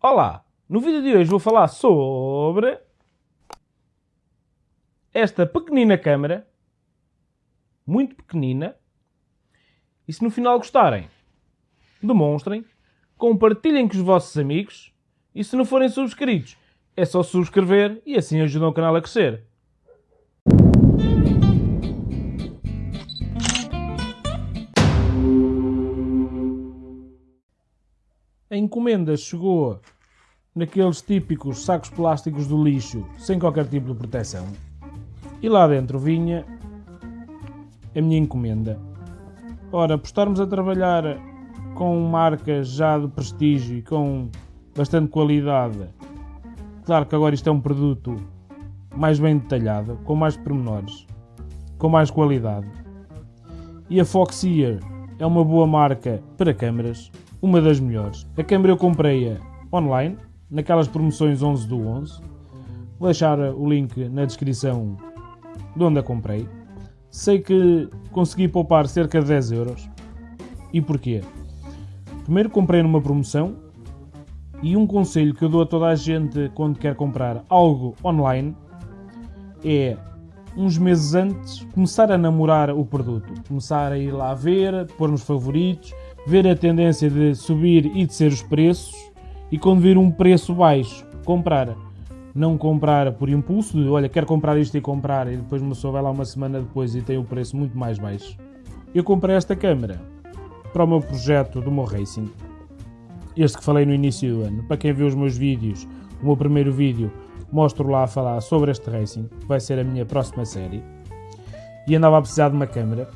Olá! No vídeo de hoje vou falar sobre esta pequenina câmera, muito pequenina, e se no final gostarem, demonstrem, compartilhem com os vossos amigos e se não forem subscritos, é só subscrever e assim ajudam o canal a crescer. Encomenda chegou naqueles típicos sacos plásticos do lixo sem qualquer tipo de proteção. E lá dentro vinha a minha encomenda. Ora, por estarmos a trabalhar com marcas já de prestígio e com bastante qualidade, claro que agora isto é um produto mais bem detalhado, com mais pormenores, com mais qualidade. E a Foxeer é uma boa marca para câmaras, uma das melhores. A câmera eu comprei-a online, naquelas promoções 11 do 11. Vou deixar o link na descrição de onde a comprei. Sei que consegui poupar cerca de 10 euros. E porquê? Primeiro comprei numa promoção e um conselho que eu dou a toda a gente quando quer comprar algo online é uns meses antes começar a namorar o produto, começar a ir lá ver, pôr nos favoritos, ver a tendência de subir e descer os preços e quando vir um preço baixo, comprar. Não comprar por impulso, de olha, quero comprar isto e comprar, e depois uma pessoa vai lá uma semana depois e tem o preço muito mais baixo. Eu comprei esta câmera para o meu projeto do meu Racing. Este que falei no início do ano. Para quem viu os meus vídeos, o meu primeiro vídeo, mostro lá a falar sobre este Racing, que vai ser a minha próxima série. E andava a precisar de uma câmera.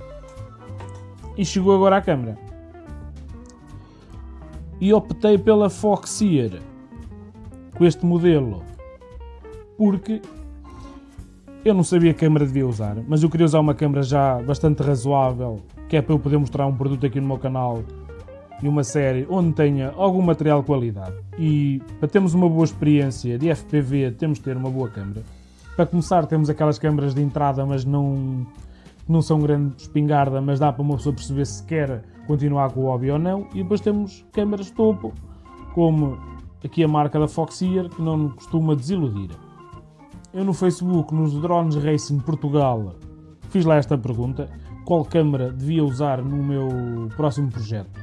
E chegou agora a câmera e optei pela Foxeer com este modelo porque eu não sabia que câmera devia usar, mas eu queria usar uma câmera já bastante razoável, que é para eu poder mostrar um produto aqui no meu canal e uma série onde tenha algum material de qualidade. E para termos uma boa experiência de FPV, temos de ter uma boa câmera. Para começar, temos aquelas câmaras de entrada, mas não, não são grande espingarda, mas dá para uma pessoa perceber se quer continuar com o hobby ou não. E depois temos câmaras topo, como aqui a marca da Foxeer, que não costuma desiludir. Eu no Facebook, nos Drones Racing Portugal, fiz lá esta pergunta, qual câmera devia usar no meu próximo projeto.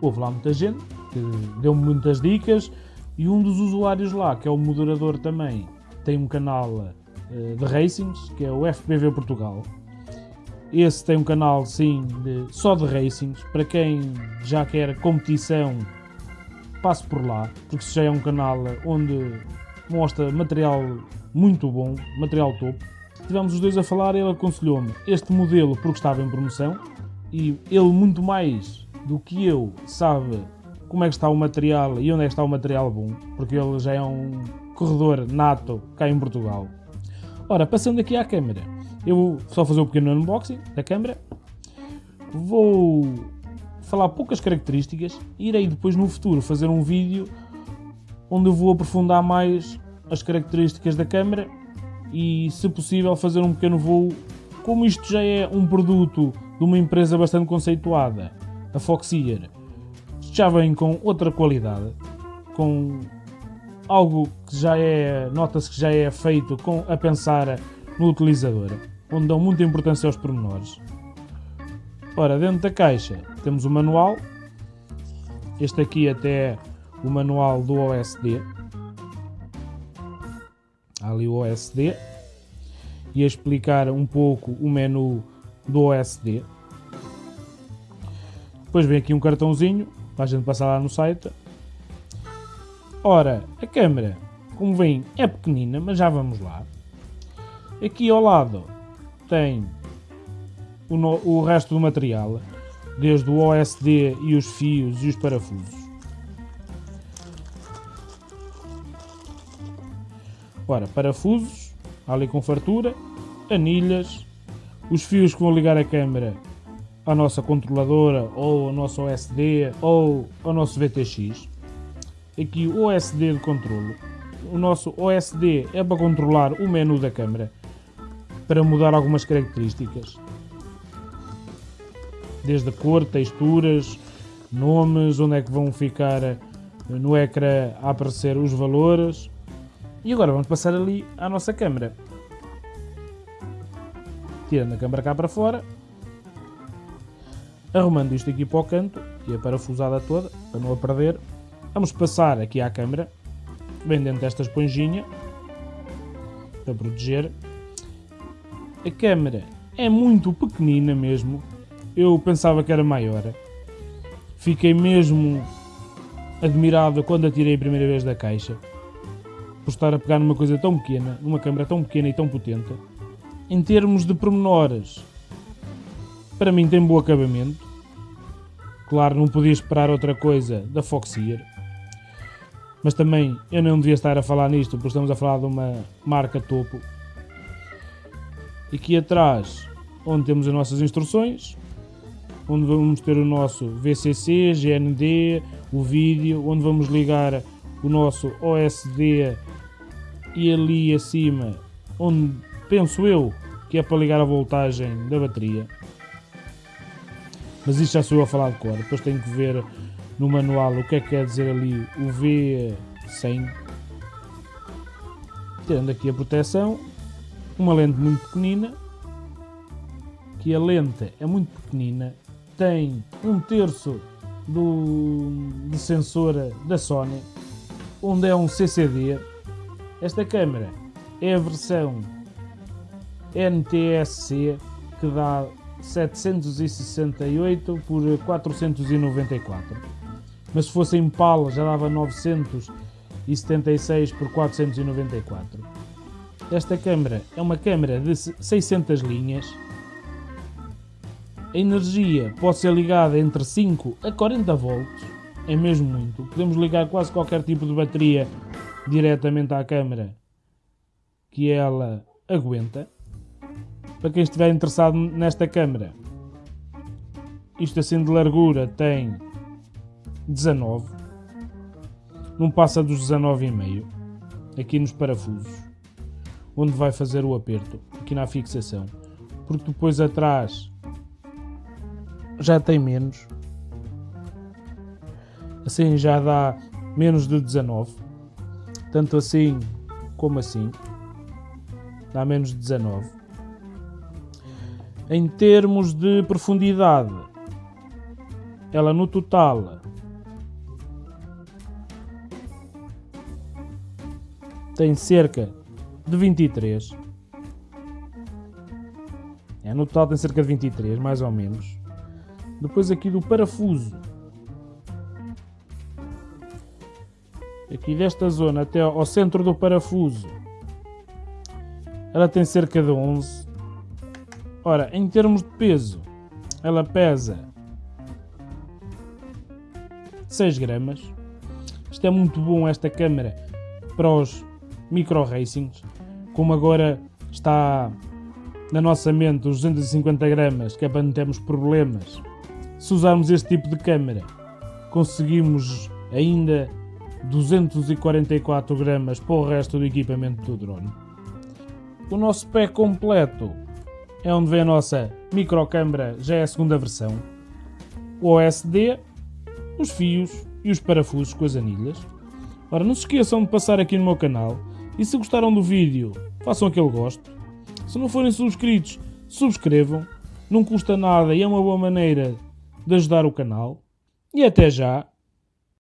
Houve lá muita gente que deu-me muitas dicas e um dos usuários lá, que é o moderador também, tem um canal eh, de racings, que é o FPV Portugal. Esse tem um canal, sim, de, só de racings. Para quem já quer competição, passe por lá, porque já é um canal onde mostra material muito bom, material topo. Tivemos os dois a falar, ele aconselhou-me este modelo porque estava em promoção e ele muito mais do que eu sabe como é que está o material e onde é que está o material bom, porque ele já é um corredor nato cá em Portugal. Ora, passando aqui à câmera, eu vou só fazer um pequeno unboxing da câmera. Vou falar poucas características irei depois no futuro fazer um vídeo onde eu vou aprofundar mais as características da câmera e, se possível, fazer um pequeno voo. Como isto já é um produto de uma empresa bastante conceituada, a Foxeer, já vem com outra qualidade, com algo que já é, nota-se que já é feito com, a pensar no utilizador, onde dão muita importância aos pormenores. Ora, dentro da caixa temos o manual, este aqui até é o manual do OSD, Há ali o OSD, e a explicar um pouco o menu do OSD. Depois vem aqui um cartãozinho para a gente passar lá no site. Ora, a câmera, como vem, é pequenina, mas já vamos lá. Aqui ao lado tem o, no, o resto do material, desde o OSD e os fios e os parafusos. Ora, parafusos, ali com fartura, anilhas, os fios que vão ligar a câmera à nossa controladora ou ao nosso OSD ou ao nosso VTX. Aqui o OSD de controlo. O nosso OSD é para controlar o menu da câmera para mudar algumas características. Desde cor, texturas, nomes, onde é que vão ficar no ecrã a aparecer os valores. E agora vamos passar ali à nossa câmera. Tirando a câmera cá para fora. Arrumando isto aqui para o canto e a parafusada toda, para não a perder. Vamos passar aqui à câmera, bem dentro desta esponjinha, para proteger. A câmera é muito pequenina mesmo. Eu pensava que era maior. Fiquei mesmo admirado quando a tirei a primeira vez da caixa. Por estar a pegar numa coisa tão pequena, numa câmera tão pequena e tão potente. Em termos de pormenores, para mim tem bom acabamento. Claro, não podia esperar outra coisa da Foxeer. Mas também eu não devia estar a falar nisto, porque estamos a falar de uma marca topo. Aqui atrás, onde temos as nossas instruções, onde vamos ter o nosso VCC, GND, o vídeo, onde vamos ligar o nosso OSD e ali acima, onde penso eu que é para ligar a voltagem da bateria. Mas isto já sou eu a falar de cor, depois tenho que ver no manual o que é que quer dizer ali o V100. Tendo aqui a proteção, uma lente muito pequenina, que a lente é muito pequenina, tem um terço do, sensor da Sony, onde é um CCD. Esta câmera é a versão NTSC que dá 768 por 494. Mas se fosse em PAL já dava 976 por 494. Esta câmera é uma câmera de 600 linhas. A energia pode ser ligada entre 5 a 40 volts, é mesmo muito. Podemos ligar quase qualquer tipo de bateria diretamente à câmera que ela aguenta. Para quem estiver interessado nesta câmera, isto assim de largura tem 19, não passa dos 19,5 aqui nos parafusos, onde vai fazer o aperto, aqui na fixação, porque depois atrás já tem menos, assim já dá menos de 19, tanto assim como assim, dá menos de 19. Em termos de profundidade, ela no total tem cerca de 23. É, no total tem cerca de 23, mais ou menos. Depois aqui do parafuso. Aqui desta zona até ao centro do parafuso. Ela tem cerca de 11. Ora, em termos de peso, ela pesa 6 gramas. Isto é muito bom esta câmera para os micro racings, como agora está na nossa mente os 250 gramas, que é para não termos problemas. Se usarmos este tipo de câmera, conseguimos ainda 244 gramas para o resto do equipamento do drone. O nosso pé completo é onde vem a nossa microcâmara, já é a segunda versão. O OSD, os fios e os parafusos com as anilhas. Ora, não se esqueçam de passar aqui no meu canal e se gostaram do vídeo, façam aquele gosto. Se não forem subscritos, subscrevam. Não custa nada e é uma boa maneira de ajudar o canal. E até já!